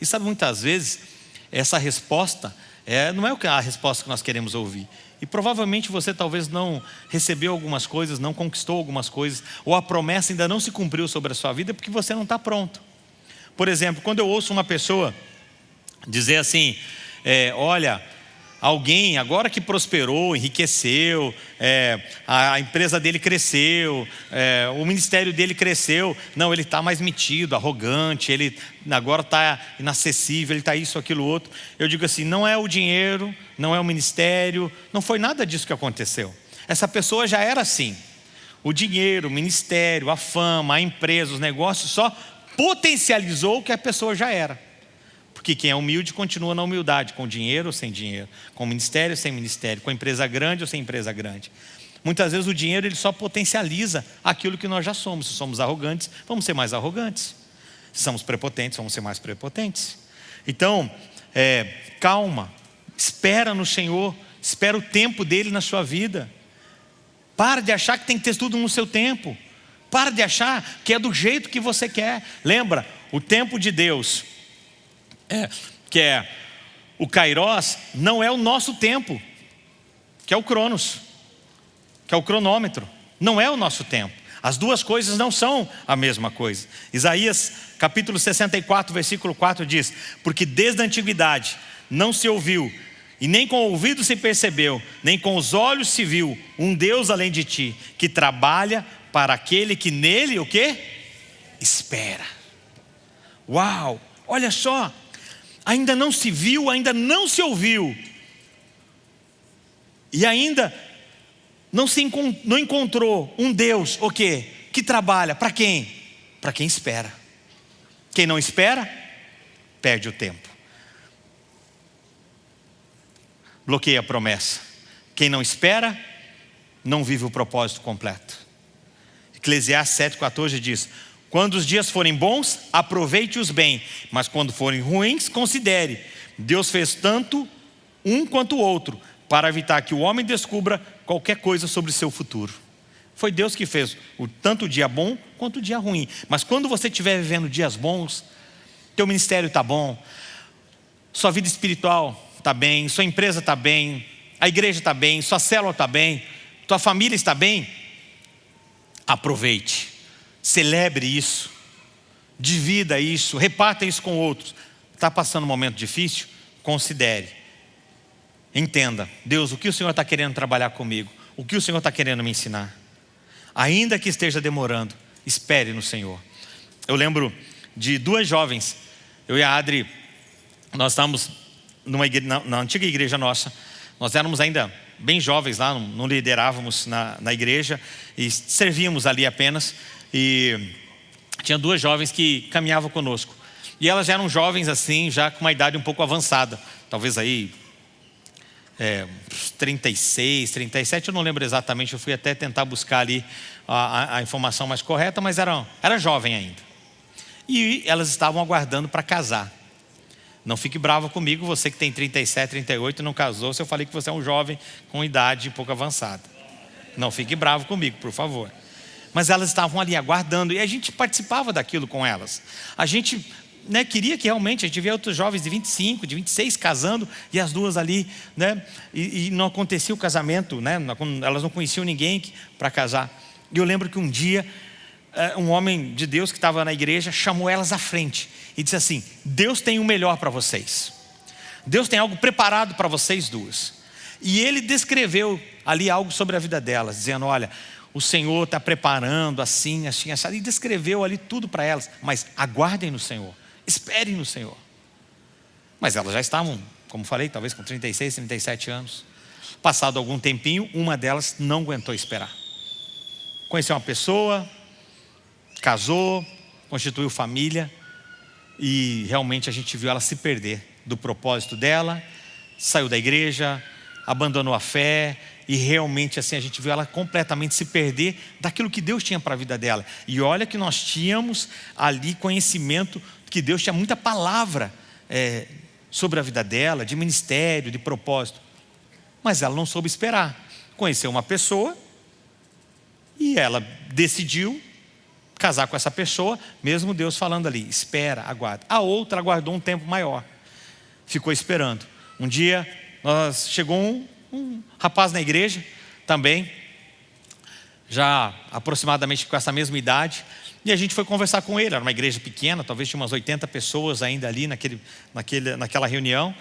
E sabe, muitas vezes, essa resposta é, não é a resposta que nós queremos ouvir. E provavelmente você talvez não recebeu algumas coisas, não conquistou algumas coisas, ou a promessa ainda não se cumpriu sobre a sua vida porque você não está pronto. Por exemplo, quando eu ouço uma pessoa dizer assim: é, olha, alguém agora que prosperou, enriqueceu, é, a, a, empresa dele cresceu, é, o ministério dele cresceu, não, ele está mais metido, arrogante, ele agora está inacessível, ele está isso, aquilo, outro. Eu digo assim: não é o dinheiro, não é o ministério, não foi nada disso que aconteceu. Essa pessoa já era assim. O dinheiro, o ministério, a fama, a empresa, os negócios só potencializou o que a pessoa já era. Porque quem é humilde continua na humildade, com dinheiro ou sem dinheiro, com ministério ou sem ministério, com empresa grande ou sem empresa grande. Muitas vezes o dinheiro ele só potencializa aquilo que nós já somos. Se somos arrogantes, vamos ser mais arrogantes. Se somos prepotentes, vamos ser mais prepotentes. Então, é, calma, espera no Senhor, espera o tempo dele na sua vida. Para de achar que tem que ter tudo no seu tempo. Para de achar que é do jeito que você quer. Lembra, o tempo de Deus, é, que é o Kairos, não é o nosso tempo, que é o Cronos, que é o cronômetro. Não é o nosso tempo. As duas coisas não são a mesma coisa. Isaías capítulo 64, versículo 4 diz: Porque desde a antiguidade não se ouviu, e nem com o ouvido se percebeu, nem com os olhos se viu um Deus além de ti, que trabalha para aquele que nele o que? Espera. Uau! Olha só, ainda não se viu, ainda não se ouviu. E ainda não se não encontrou um Deus, o quê? Que trabalha para quem? Para quem espera. Quem não espera, perde o tempo. Bloqueia a promessa. Quem não espera, não vive o propósito completo. Eclesiastes 7,14 diz: Quando os dias forem bons, aproveite-os bem, mas quando forem ruins, considere. Deus fez tanto um quanto o outro, para evitar que o homem descubra qualquer coisa sobre seu futuro. Foi Deus que fez o, tanto o dia bom quanto o dia ruim. Mas quando você estiver vivendo dias bons, teu ministério está bom, sua vida espiritual está bem, sua empresa está bem, a igreja está bem, sua célula está bem, tua família está bem, aproveite, celebre isso, divida isso, reparta isso com outros. Está passando um momento difícil? Considere. Entenda, Deus, o que o Senhor está querendo trabalhar comigo? O que o Senhor está querendo me ensinar? Ainda que esteja demorando, espere no Senhor. Eu lembro de duas jovens, eu e a Adri, nós estávamos numa na, na, antiga igreja nossa, nós éramos ainda bem jovens lá, não, não liderávamos na, na igreja e servíamos ali apenas. E tinha duas jovens que caminhavam conosco. E elas eram jovens assim, já com uma idade um pouco avançada. Talvez aí é, 36, 37, eu não lembro exatamente, eu fui até tentar buscar ali a, a, informação mais correta, mas eram, era jovem ainda. E elas estavam aguardando para casar. Não fique bravo comigo, você que tem 37, 38 e não casou, se eu falei que você é um jovem com idade um pouco avançada. Não fique bravo comigo, por favor. Mas elas estavam ali aguardando e a gente participava daquilo com elas. A gente né, queria que realmente a gente via outros jovens de 25, de 26 casando e as duas ali, né, e, e não acontecia o casamento, né, elas não conheciam ninguém para casar. E eu lembro que um dia eh, um homem de Deus que estava na igreja chamou elas à frente e disse assim: Deus tem o melhor para vocês. Deus tem algo preparado para vocês duas. E ele descreveu ali algo sobre a vida delas, dizendo: Olha, o Senhor está preparando assim, assim, assim. E descreveu ali tudo para elas. Mas aguardem no Senhor, esperem no Senhor. Mas elas já estavam, como falei, talvez com 36, 37 anos. Passado algum tempinho, uma delas não aguentou esperar. Conheceu uma pessoa, casou, constituiu família e realmente a gente viu ela se perder do propósito dela, saiu da igreja, abandonou a fé e realmente assim a gente viu ela completamente se perder daquilo que Deus tinha para a vida dela. E olha que nós tínhamos ali conhecimento que Deus tinha muita palavra é, sobre a vida dela, de ministério, de propósito. Mas ela não soube esperar. Conheceu uma pessoa e ela decidiu casar com essa pessoa, mesmo Deus falando ali, espera, aguarda. A outra aguardou um tempo maior, ficou esperando. Um dia nós, chegou um, um rapaz na igreja também, já aproximadamente com essa mesma idade, e a gente foi conversar com ele, era uma igreja pequena, talvez tinha umas 80 pessoas ainda ali naquele, naquele, naquela reunião,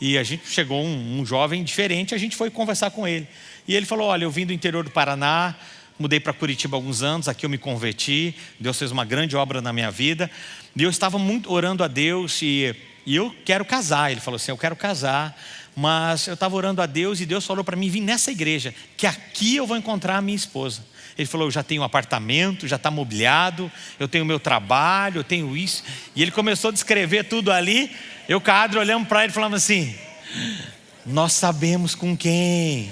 e a gente chegou um, um jovem diferente, a gente foi conversar com ele. E ele falou, olha, eu vim do interior do Paraná, mudei para Curitiba alguns anos, aqui eu me converti, Deus fez uma grande obra na minha vida, e eu estava muito orando a Deus e, e eu quero casar. Ele falou assim: Eu quero casar, mas eu estava orando a Deus e Deus falou para mim vir nessa igreja, que aqui eu vou encontrar a minha esposa. Ele falou: Eu já tenho um apartamento, já está mobiliado, eu tenho meu trabalho, eu tenho isso. E ele começou a descrever tudo ali. Eu, cadre, olhando para ele, falando assim: Nós sabemos com quem.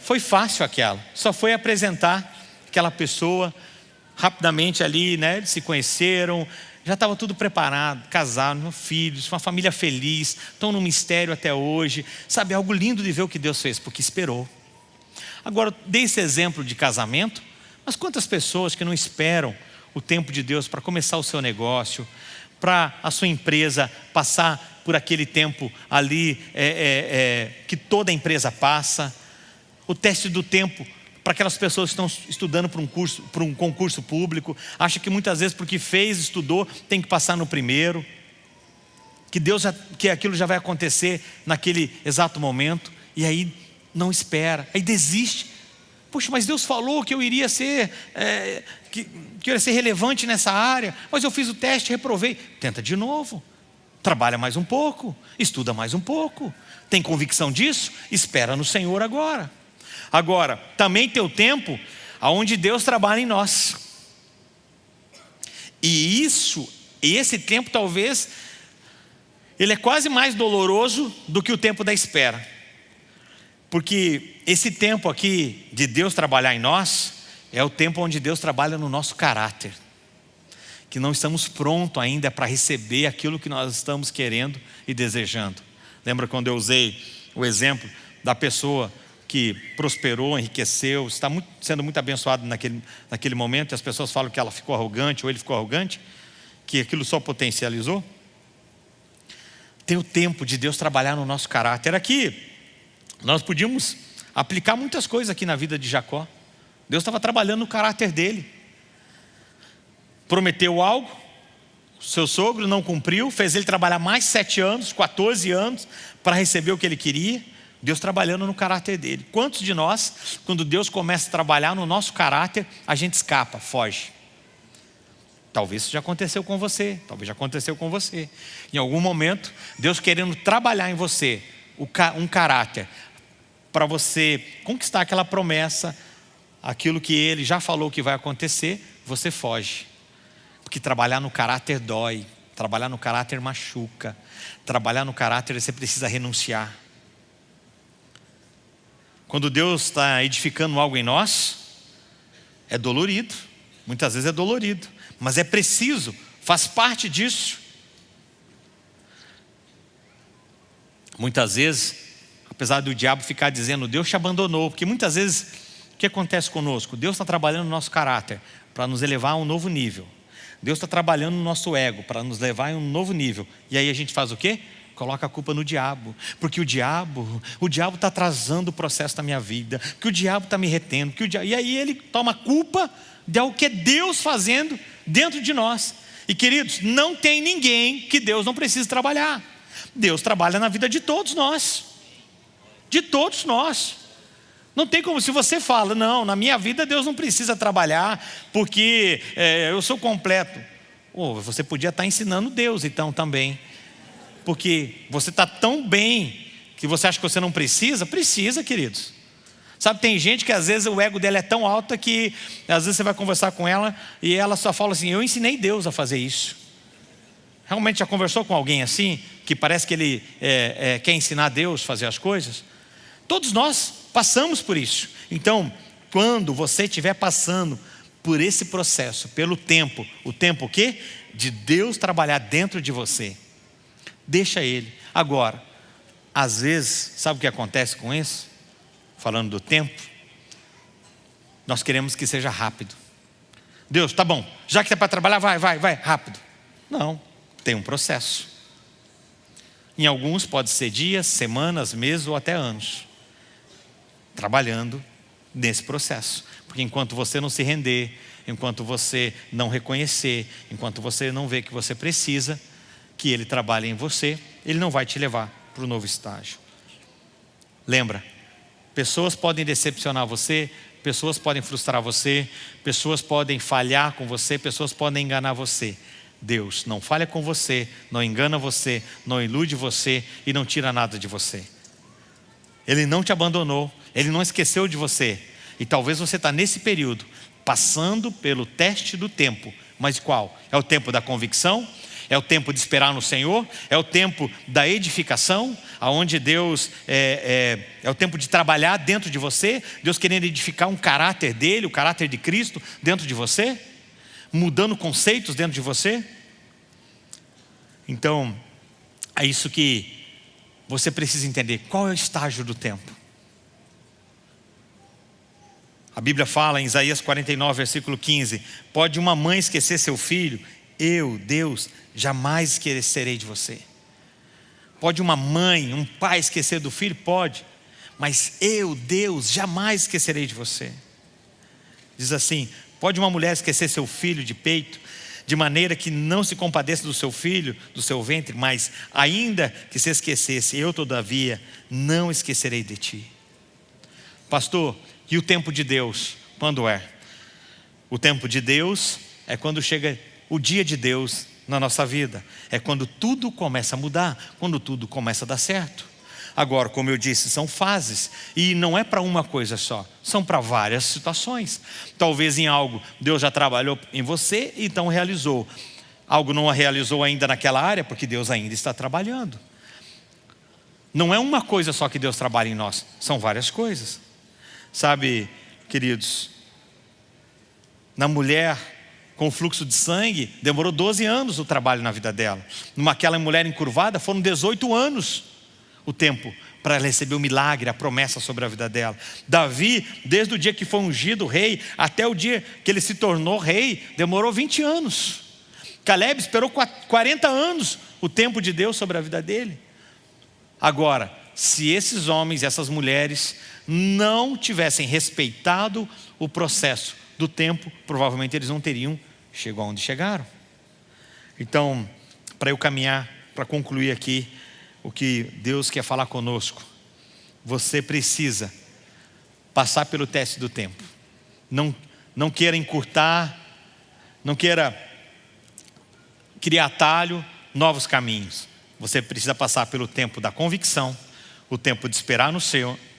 Foi fácil aquela, só foi apresentar aquela pessoa, rapidamente ali, né, se conheceram, já estava tudo preparado, casaram, filhos, uma família feliz, estão no mistério até hoje, sabe, algo lindo de ver o que Deus fez, porque esperou. Agora, dei esse exemplo de casamento, mas quantas pessoas que não esperam o tempo de Deus para começar o seu negócio, para a sua empresa passar por aquele tempo ali é, é, é, que toda empresa passa, o teste do tempo para aquelas pessoas que estão estudando para um, curso, para um concurso público, acha que muitas vezes porque fez, estudou, tem que passar no primeiro, que Deus que aquilo já vai acontecer naquele exato momento, e aí não espera, aí desiste. Poxa, mas Deus falou que eu iria ser, é, que, que eu iria ser relevante nessa área, mas eu fiz o teste, reprovei. Tenta de novo, trabalha mais um pouco, estuda mais um pouco, tem convicção disso? Espera no Senhor agora. Agora, também tem o tempo onde Deus trabalha em nós. E isso, esse tempo talvez, ele é quase mais doloroso do que o tempo da espera. Porque esse tempo aqui de Deus trabalhar em nós, é o tempo onde Deus trabalha no nosso caráter. Que não estamos prontos ainda para receber aquilo que nós estamos querendo e desejando. Lembra quando eu usei o exemplo da pessoa que prosperou, enriqueceu, está muito, sendo muito abençoado naquele, naquele momento, e as pessoas falam que ela ficou arrogante ou ele ficou arrogante, que aquilo só potencializou. Tem o tempo de Deus trabalhar no nosso caráter. Aqui, nós podíamos aplicar muitas coisas aqui na vida de Jacó. Deus estava trabalhando no caráter dele. Prometeu algo, seu sogro não cumpriu, fez ele trabalhar mais sete anos, 14 anos, para receber o que ele queria. Deus trabalhando no caráter dele. Quantos de nós, quando Deus começa a trabalhar no nosso caráter, a gente escapa, foge? Talvez isso já aconteceu com você, talvez já aconteceu com você. Em algum momento, Deus querendo trabalhar em você um caráter para você conquistar aquela promessa, aquilo que ele já falou que vai acontecer, você foge. Porque trabalhar no caráter dói, trabalhar no caráter machuca, trabalhar no caráter você precisa renunciar. Quando Deus está edificando algo em nós, é dolorido, muitas vezes é dolorido, mas é preciso, faz parte disso. Muitas vezes, apesar do diabo ficar dizendo, Deus te abandonou, porque muitas vezes, o que acontece conosco? Deus está trabalhando no nosso caráter, para nos elevar a um novo nível. Deus está trabalhando no nosso ego, para nos levar a um novo nível. E aí a gente faz o quê? Coloca a culpa no diabo, porque o diabo, o diabo está atrasando o processo da minha vida, que o diabo está me retendo, que o diabo... e aí ele toma culpa de algo que é Deus fazendo dentro de nós. E queridos, não tem ninguém que Deus não precise trabalhar. Deus trabalha na vida de todos nós, de todos nós. Não tem como, se você fala, não, na minha vida Deus não precisa trabalhar, porque é, eu sou completo. Oh, você podia estar ensinando Deus então também porque você está tão bem que você acha que você não precisa? Precisa, queridos. Sabe, tem gente que às vezes o ego dela é tão alto que às vezes você vai conversar com ela e ela só fala assim: Eu ensinei Deus a fazer isso. Realmente já conversou com alguém assim, que parece que ele é, é, quer ensinar Deus a fazer as coisas? Todos nós passamos por isso. Então, quando você estiver passando por esse processo, pelo tempo, o tempo o quê? De Deus trabalhar dentro de você deixa ele. Agora, às vezes, sabe o que acontece com isso? Falando do tempo, nós queremos que seja rápido. Deus, tá bom, já que é para trabalhar, vai, vai, vai, rápido. Não, tem um processo. Em alguns pode ser dias, semanas, meses ou até anos. Trabalhando nesse processo. Porque enquanto você não se render, enquanto você não reconhecer, enquanto você não vê que você precisa, que Ele trabalha em você, Ele não vai te levar para o novo estágio. Lembra, pessoas podem decepcionar você, pessoas podem frustrar você, pessoas podem falhar com você, pessoas podem enganar você. Deus não falha com você, não engana você, não ilude você e não tira nada de você. Ele não te abandonou, Ele não esqueceu de você. E talvez você está nesse período, passando pelo teste do tempo. Mas qual? É o tempo da convicção? É o tempo de esperar no Senhor, é o tempo da edificação, aonde Deus é, é, é, o tempo de trabalhar dentro de você, Deus querendo edificar um caráter dele, o caráter de Cristo dentro de você, mudando conceitos dentro de você. Então, é isso que você precisa entender. Qual é o estágio do tempo? A Bíblia fala em Isaías 49, versículo 15: Pode uma mãe esquecer seu filho eu, Deus, jamais esquecerei de você. Pode uma mãe, um pai esquecer do filho? Pode. Mas eu, Deus, jamais esquecerei de você. Diz assim: pode uma mulher esquecer seu filho de peito, de maneira que não se compadeça do seu filho, do seu ventre, mas ainda que se esquecesse, eu todavia não esquecerei de ti. Pastor, e o tempo de Deus, quando é? O tempo de Deus é quando chega o dia de Deus na nossa vida. É quando tudo começa a mudar, quando tudo começa a dar certo. Agora, como eu disse, são fases e não é para uma coisa só, são para várias situações. Talvez em algo Deus já trabalhou em você e então realizou. Algo não realizou ainda naquela área porque Deus ainda está trabalhando. Não é uma coisa só que Deus trabalha em nós, são várias coisas. Sabe, queridos, na mulher com fluxo de sangue, demorou 12 anos o trabalho na vida dela. Numa aquela mulher encurvada, foram 18 anos o tempo para receber o milagre, a promessa sobre a vida dela. Davi, desde o dia que foi ungido rei, até o dia que ele se tornou rei, demorou 20 anos. Caleb esperou 40 anos o tempo de Deus sobre a vida dele. Agora, se esses homens e essas mulheres não tivessem respeitado o processo do tempo, provavelmente eles não teriam chegou aonde chegaram. Então, para eu caminhar, para concluir aqui o que Deus quer falar conosco, você precisa passar pelo teste do tempo. Não, não queira encurtar, não queira criar atalho, novos caminhos. Você precisa passar pelo tempo da convicção, o tempo de esperar no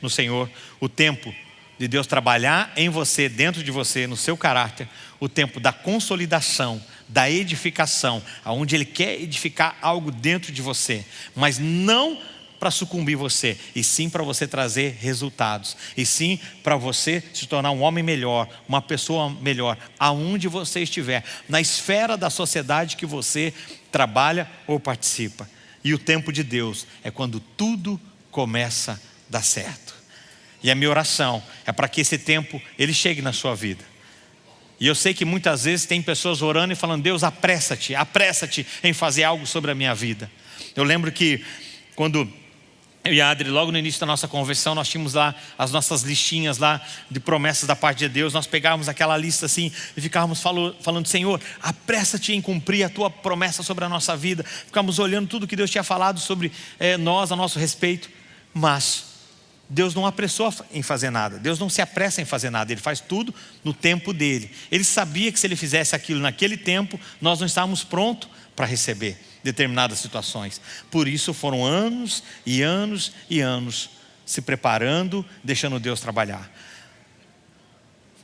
no Senhor o tempo de Deus trabalhar em você, dentro de você, no seu caráter, o tempo da consolidação, da edificação, aonde Ele quer edificar algo dentro de você, mas não para sucumbir você, e sim para você trazer resultados, e sim para você se tornar um homem melhor, uma pessoa melhor, aonde você estiver, na esfera da sociedade que você trabalha ou participa. E o tempo de Deus é quando tudo começa a dar certo. E a minha oração é para que esse tempo ele chegue na sua vida. E eu sei que muitas vezes tem pessoas orando e falando: Deus, apressa-te, apressa-te em fazer algo sobre a minha vida. Eu lembro que quando eu e a Adri, logo no início da nossa conversão, nós tínhamos lá as nossas listinhas lá de promessas da parte de Deus. Nós pegávamos aquela lista assim e ficávamos falando, falando Senhor, apressa-te em cumprir a tua promessa sobre a nossa vida. Ficávamos olhando tudo que Deus tinha falado sobre é, nós, a nosso respeito. Mas Deus não apressou em fazer nada, Deus não se apressa em fazer nada, Ele faz tudo no tempo dele. Ele sabia que se Ele fizesse aquilo naquele tempo, nós não estávamos prontos para receber determinadas situações. Por isso foram anos e anos e anos se preparando, deixando Deus trabalhar.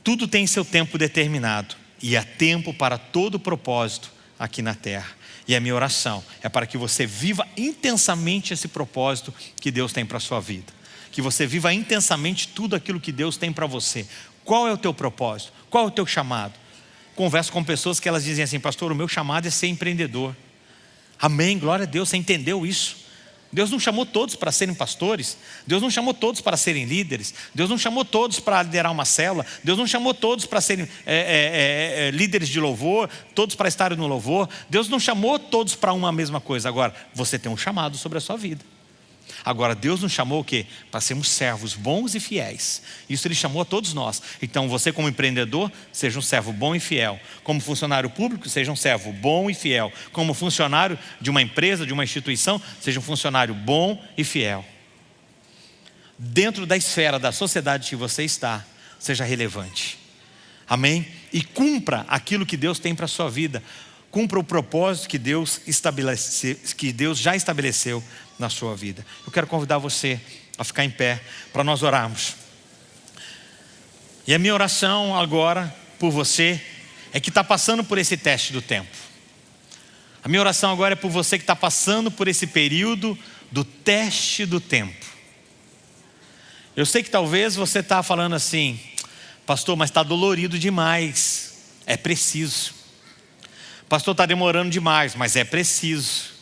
Tudo tem seu tempo determinado e há tempo para todo propósito aqui na terra. E a minha oração é para que você viva intensamente esse propósito que Deus tem para a sua vida que você viva intensamente tudo aquilo que Deus tem para você. Qual é o teu propósito? Qual é o teu chamado? Converso com pessoas que elas dizem assim, pastor, o meu chamado é ser empreendedor. Amém, glória a Deus, você entendeu isso? Deus não chamou todos para serem pastores, Deus não chamou todos para serem líderes, Deus não chamou todos para liderar uma célula, Deus não chamou todos para serem é, é, é, é líderes de louvor, todos para estarem no louvor, Deus não chamou todos para uma mesma coisa. Agora, você tem um chamado sobre a sua vida. Agora, Deus nos chamou o quê? Para sermos servos bons e fiéis. Isso Ele chamou a todos nós. Então, você como empreendedor, seja um servo bom e fiel. Como funcionário público, seja um servo bom e fiel. Como funcionário de uma empresa, de uma instituição, seja um funcionário bom e fiel. Dentro da esfera da sociedade que você está, seja relevante. Amém? E cumpra aquilo que Deus tem para a sua vida. Cumpra o propósito que Deus, estabelece, que Deus já estabeleceu na sua vida. Eu quero convidar você a ficar em pé para nós orarmos. E a minha oração agora por você é que está passando por esse teste do tempo. A minha oração agora é por você que está passando por esse período do teste do tempo. Eu sei que talvez você está falando assim, pastor, mas está dolorido demais. É preciso. Pastor, está demorando demais, mas é preciso.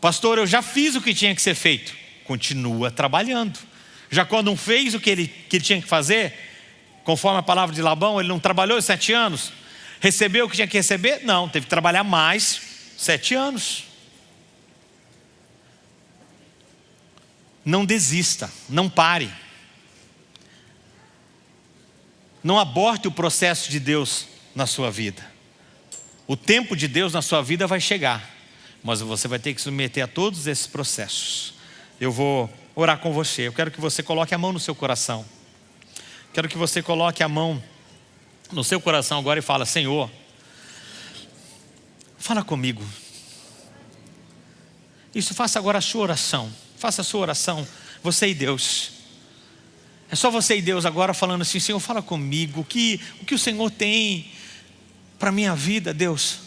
Pastor, eu já fiz o que tinha que ser feito. Continua trabalhando. Jacó não fez o que ele, que ele tinha que fazer, conforme a palavra de Labão, ele não trabalhou sete anos. Recebeu o que tinha que receber? Não, teve que trabalhar mais sete anos. Não desista, não pare. Não aborte o processo de Deus na sua vida. O tempo de Deus na sua vida vai chegar mas você vai ter que se submeter a todos esses processos. Eu vou orar com você. Eu quero que você coloque a mão no seu coração. Quero que você coloque a mão no seu coração agora e fala: Senhor, fala comigo. Isso, faça agora a sua oração. Faça a sua oração, você e Deus. É só você e Deus agora falando assim: Senhor, fala comigo. O que o, que o Senhor tem para a minha vida, Deus?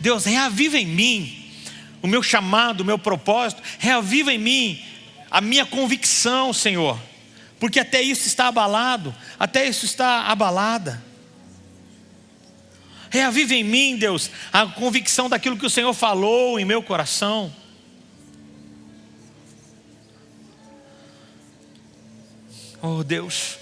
Deus, reaviva em mim o meu chamado, o meu propósito, reaviva em mim a minha convicção, Senhor, porque até isso está abalado, até isso está abalada. Reaviva em mim, Deus, a convicção daquilo que o Senhor falou em meu coração. Oh Deus,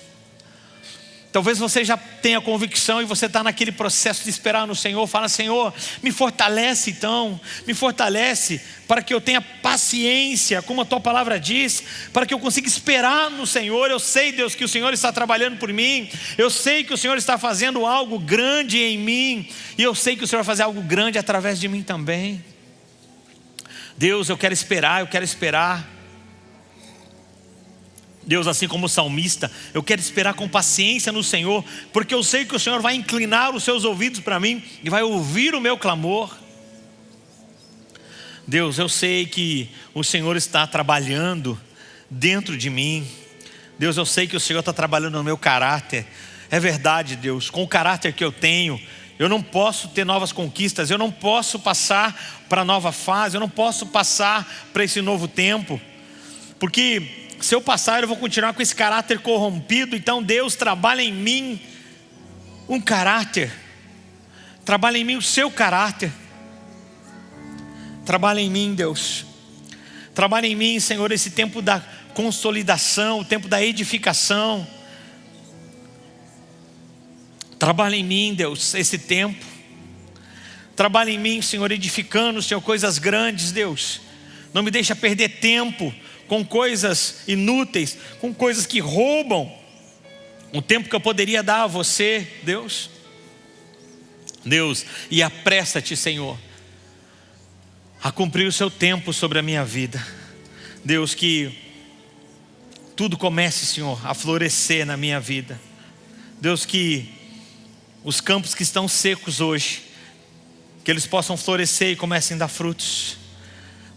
Talvez você já tenha convicção e você está naquele processo de esperar no Senhor. Fala, Senhor, me fortalece então, me fortalece para que eu tenha paciência, como a tua palavra diz, para que eu consiga esperar no Senhor. Eu sei, Deus, que o Senhor está trabalhando por mim, eu sei que o Senhor está fazendo algo grande em mim, e eu sei que o Senhor vai fazer algo grande através de mim também. Deus, eu quero esperar, eu quero esperar. Deus, assim como o salmista, eu quero esperar com paciência no Senhor, porque eu sei que o Senhor vai inclinar os seus ouvidos para mim e vai ouvir o meu clamor. Deus, eu sei que o Senhor está trabalhando dentro de mim, Deus, eu sei que o Senhor está trabalhando no meu caráter. É verdade, Deus, com o caráter que eu tenho, eu não posso ter novas conquistas, eu não posso passar para a nova fase, eu não posso passar para esse novo tempo, porque se eu passar, eu vou continuar com esse caráter corrompido. Então, Deus trabalha em mim um caráter, trabalha em mim o seu caráter, trabalha em mim, Deus, trabalha em mim, Senhor, esse tempo da consolidação, o tempo da edificação. Trabalha em mim, Deus, esse tempo. Trabalha em mim, Senhor, edificando, Senhor, coisas grandes, Deus. Não me deixa perder tempo com coisas inúteis, com coisas que roubam o tempo que eu poderia dar a você, Deus. Deus, e apressa-te, Senhor, a cumprir o seu tempo sobre a minha vida. Deus, que tudo comece, Senhor, a florescer na minha vida. Deus, que os campos que estão secos hoje, que eles possam florescer e comecem a dar frutos.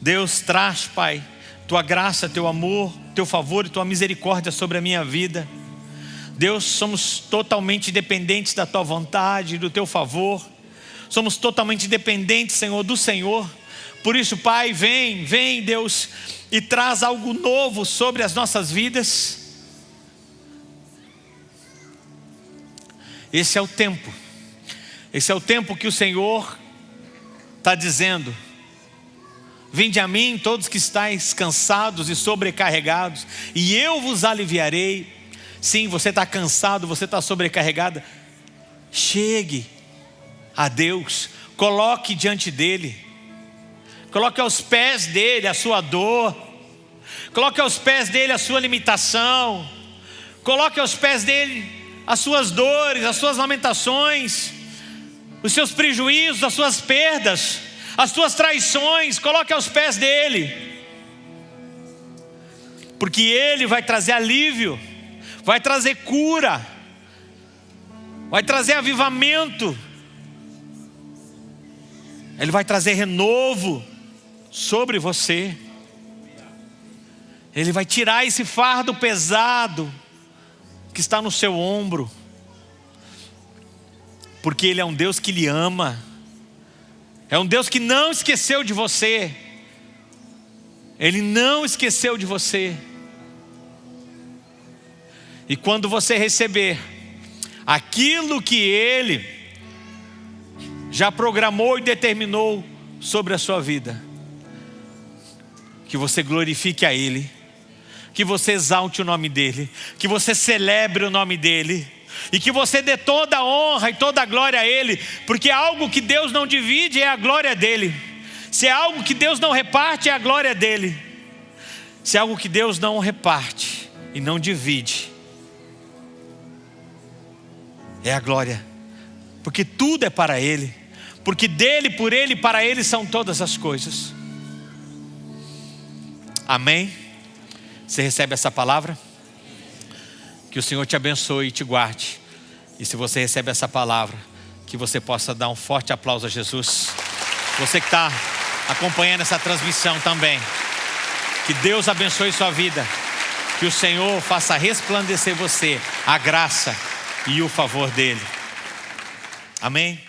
Deus, traz, Pai, tua graça, teu amor, teu favor e tua misericórdia sobre a minha vida. Deus, somos totalmente dependentes da tua vontade, do teu favor. Somos totalmente dependentes, Senhor, do Senhor. Por isso, Pai, vem, vem, Deus, e traz algo novo sobre as nossas vidas. Esse é o tempo. Esse é o tempo que o Senhor está dizendo. Vinde a mim todos que estáis cansados e sobrecarregados, e eu vos aliviarei. Sim, você está cansado, você está sobrecarregada. Chegue a Deus, coloque diante dEle, coloque aos pés dEle a sua dor, coloque aos pés dEle a sua limitação, coloque aos pés dEle as suas dores, as suas lamentações, os seus prejuízos, as suas perdas, as suas traições, coloque aos pés dele, porque ele vai trazer alívio, vai trazer cura, vai trazer avivamento, ele vai trazer renovo sobre você, ele vai tirar esse fardo pesado que está no seu ombro, porque Ele é um Deus que lhe ama, é um Deus que não esqueceu de você, Ele não esqueceu de você, e quando você receber aquilo que Ele já programou e determinou sobre a sua vida, que você glorifique a Ele, que você exalte o nome dEle, que você celebre o nome dEle, e que você dê toda a honra e toda a glória a Ele, porque algo que Deus não divide é a glória dEle, se é algo que Deus não reparte é a glória dEle, se é algo que Deus não reparte e não divide, é a glória, porque tudo é para Ele, porque dele, por Ele e para Ele são todas as coisas. Amém? Você recebe essa palavra? Que o Senhor te abençoe e te guarde. E se você recebe essa palavra, que você possa dar um forte aplauso a Jesus. Você que está acompanhando essa transmissão também. Que Deus abençoe sua vida. Que o Senhor faça resplandecer você a graça e o favor dele. Amém?